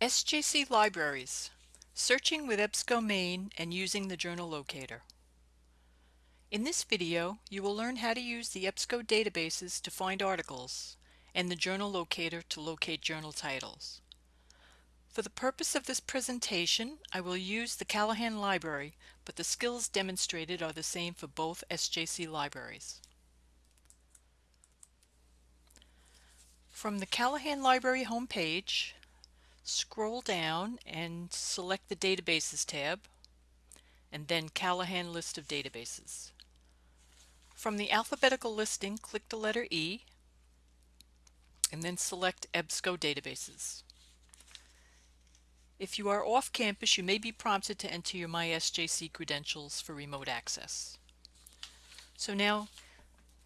SJC Libraries Searching with EBSCO Maine and using the journal locator. In this video, you will learn how to use the EBSCO databases to find articles and the journal locator to locate journal titles. For the purpose of this presentation, I will use the Callahan Library, but the skills demonstrated are the same for both SJC libraries. From the Callahan Library homepage, scroll down and select the Databases tab, and then Callahan List of Databases. From the alphabetical listing, click the letter E, and then select EBSCO Databases. If you are off campus, you may be prompted to enter your MySJC credentials for remote access. So now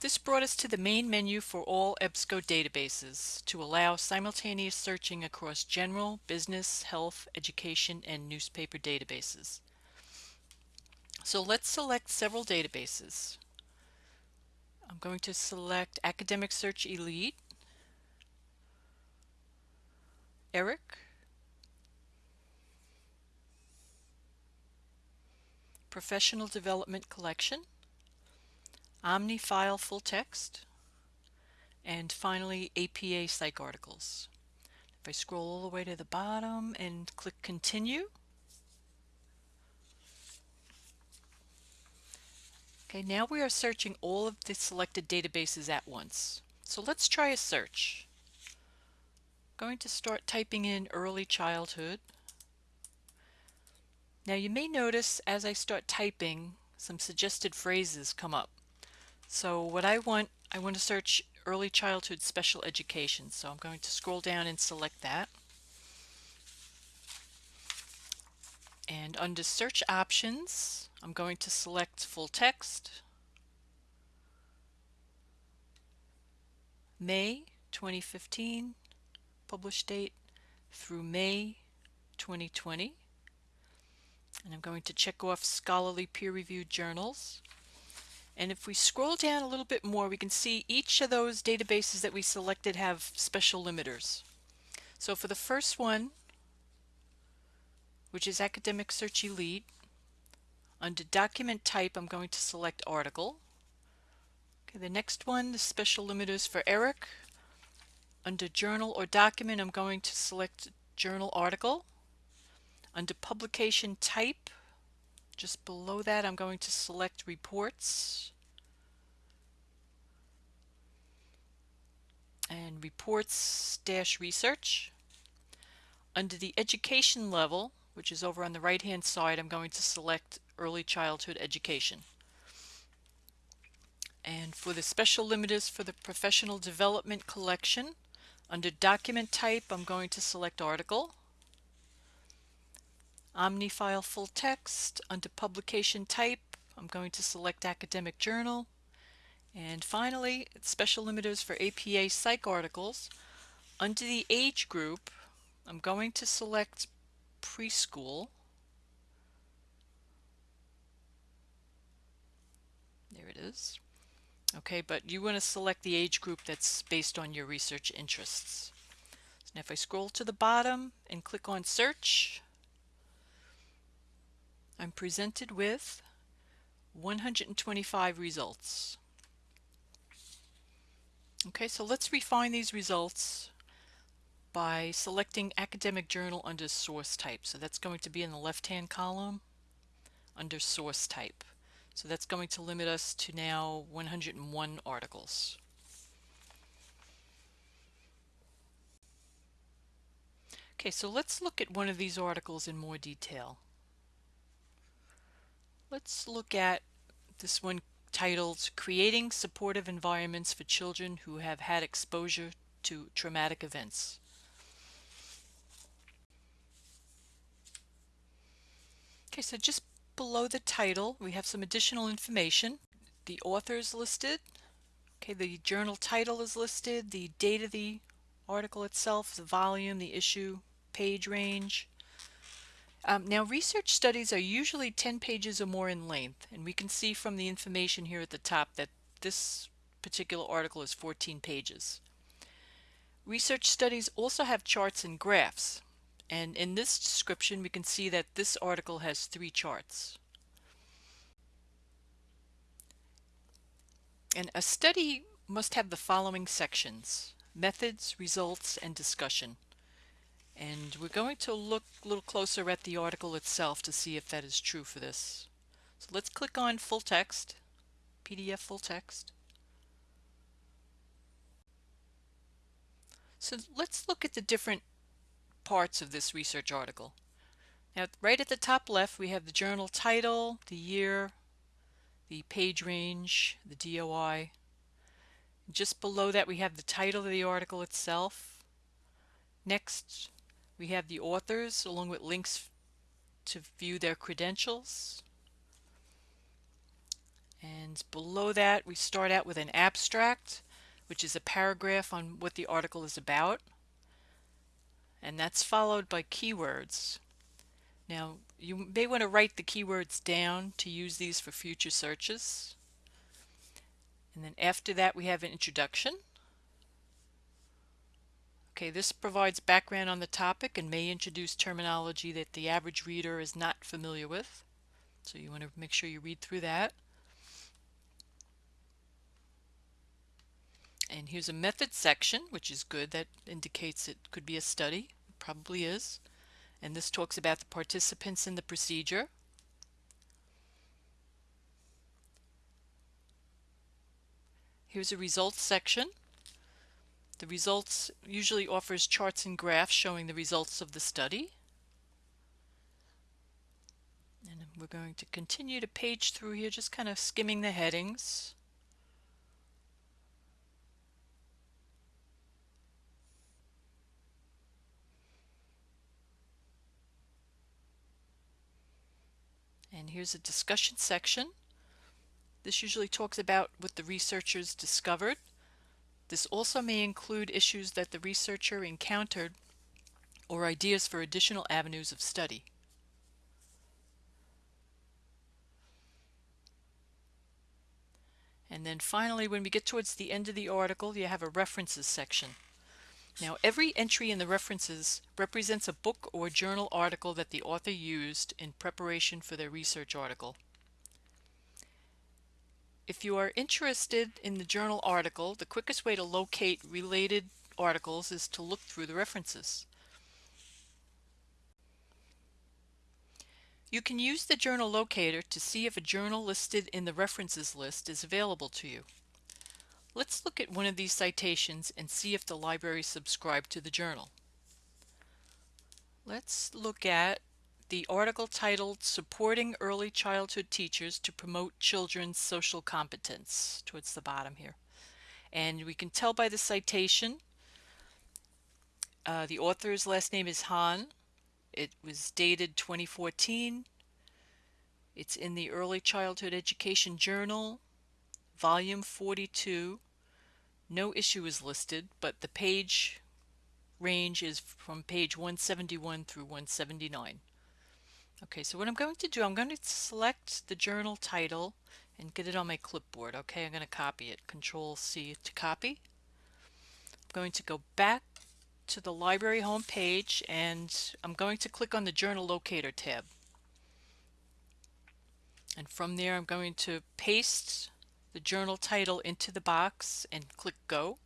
this brought us to the main menu for all EBSCO databases to allow simultaneous searching across general, business, health, education, and newspaper databases. So let's select several databases. I'm going to select Academic Search Elite, ERIC, Professional Development Collection, OmniFile full text, and finally APA PsycArticles. If I scroll all the way to the bottom and click continue, Okay, now we are searching all of the selected databases at once. So let's try a search. I'm going to start typing in early childhood. Now you may notice as I start typing some suggested phrases come up. So what I want, I want to search early childhood special education. So I'm going to scroll down and select that. And under search options, I'm going to select full text, May 2015, publish date through May 2020. And I'm going to check off scholarly peer-reviewed journals. And if we scroll down a little bit more, we can see each of those databases that we selected have special limiters. So for the first one, which is Academic Search Elite, under document type, I'm going to select article. Okay, the next one, the special limiters for ERIC. Under journal or document, I'm going to select journal article. Under publication type, just below that, I'm going to select reports. And reports dash research. Under the education level, which is over on the right hand side, I'm going to select early childhood education. And for the special limiters for the professional development collection, under document type, I'm going to select article. OmniFile full text. Under publication type, I'm going to select academic journal. And finally, special limiters for APA PsycArticles. Under the age group, I'm going to select preschool. There it is. Okay, but you want to select the age group that's based on your research interests. So now if I scroll to the bottom and click on search, I'm presented with 125 results. Okay, so let's refine these results by selecting academic journal under source type. So that's going to be in the left-hand column under source type. So that's going to limit us to now 101 articles. Okay, so let's look at one of these articles in more detail. Let's look at this one titled Creating Supportive Environments for Children Who Have Had Exposure to Traumatic Events. Okay, so just below the title we have some additional information. The author is listed, okay, the journal title is listed, the date of the article itself, the volume, the issue, page range, um, now research studies are usually 10 pages or more in length and we can see from the information here at the top that this particular article is 14 pages. Research studies also have charts and graphs And in this description, we can see that this article has three charts. And a study must have the following sections, methods, results, and discussion. And we're going to look a little closer at the article itself to see if that is true for this. So let's click on full text, PDF full text. So let's look at the different parts of this research article. Now right at the top left we have the journal title, the year, the page range, the DOI. Just below that we have the title of the article itself. Next we have the authors along with links to view their credentials. And below that we start out with an abstract which is a paragraph on what the article is about and that's followed by keywords. Now you may want to write the keywords down to use these for future searches. And then after that we have an introduction. Okay, this provides background on the topic and may introduce terminology that the average reader is not familiar with. So you want to make sure you read through that. And here's a method section, which is good. That indicates it could be a study. It probably is. And this talks about the participants in the procedure. Here's a results section. The results usually offers charts and graphs showing the results of the study. And we're going to continue to page through here, just kind of skimming the headings. And here's a discussion section. This usually talks about what the researchers discovered. This also may include issues that the researcher encountered or ideas for additional avenues of study. And then finally, when we get towards the end of the article, you have a references section. Now, every entry in the references represents a book or journal article that the author used in preparation for their research article. If you are interested in the journal article, the quickest way to locate related articles is to look through the references. You can use the journal locator to see if a journal listed in the references list is available to you. Let's look at one of these citations and see if the library subscribed to the journal. Let's look at the article titled Supporting Early Childhood Teachers to Promote Children's Social Competence towards the bottom here. And we can tell by the citation, uh, the author's last name is Han. It was dated 2014. It's in the Early Childhood Education Journal, volume 42, no issue is listed, but the page range is from page 171 through 179. Okay, so what I'm going to do, I'm going to select the journal title and get it on my clipboard. Okay, I'm going to copy it. Control C to copy. I'm going to go back to the library home page and I'm going to click on the journal locator tab. And from there I'm going to paste the journal title into the box and click go.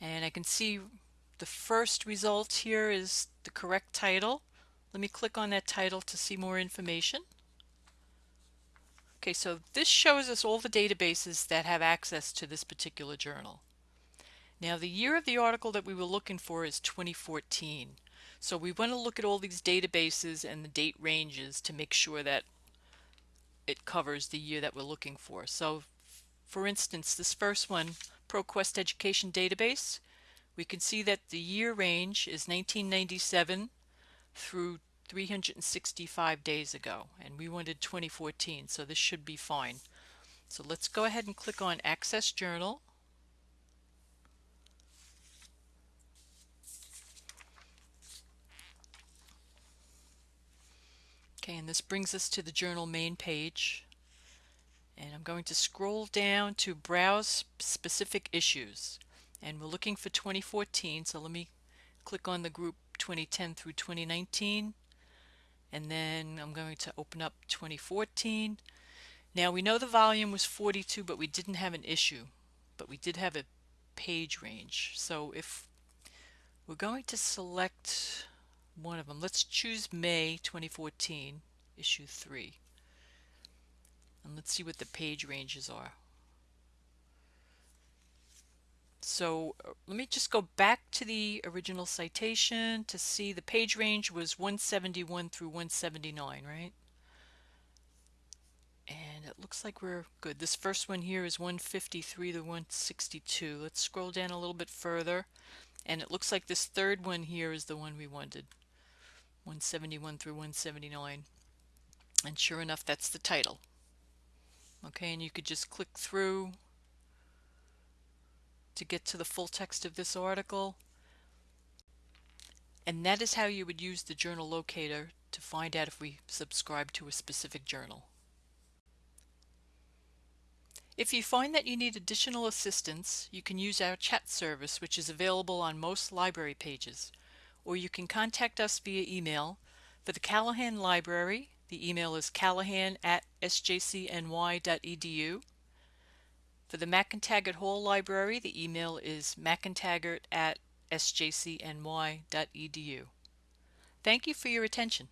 And I can see the first result here is the correct title. Let me click on that title to see more information. Okay, so this shows us all the databases that have access to this particular journal. Now the year of the article that we were looking for is 2014. So we want to look at all these databases and the date ranges to make sure that it covers the year that we're looking for. So for instance, this first one, ProQuest Education Database, we can see that the year range is 1997 through 365 days ago and we wanted 2014 so this should be fine. So let's go ahead and click on Access Journal Okay, and this brings us to the journal main page. And I'm going to scroll down to browse specific issues. And we're looking for 2014, so let me click on the group 2010 through 2019 and then I'm going to open up 2014. Now we know the volume was 42 but we didn't have an issue but we did have a page range. So if we're going to select one of them let's choose May 2014 issue 3 and let's see what the page ranges are so uh, let me just go back to the original citation to see the page range was 171 through 179, right? And it looks like we're good. This first one here is 153 to 162. Let's scroll down a little bit further. And it looks like this third one here is the one we wanted. 171 through 179. And sure enough, that's the title. Okay, and you could just click through to get to the full text of this article. And that is how you would use the journal locator to find out if we subscribe to a specific journal. If you find that you need additional assistance, you can use our chat service which is available on most library pages, or you can contact us via email. For the Callahan Library, the email is callahan at sjcny.edu. For the McEntegart Hall Library, the email is mcentegart at sjcny.edu. Thank you for your attention.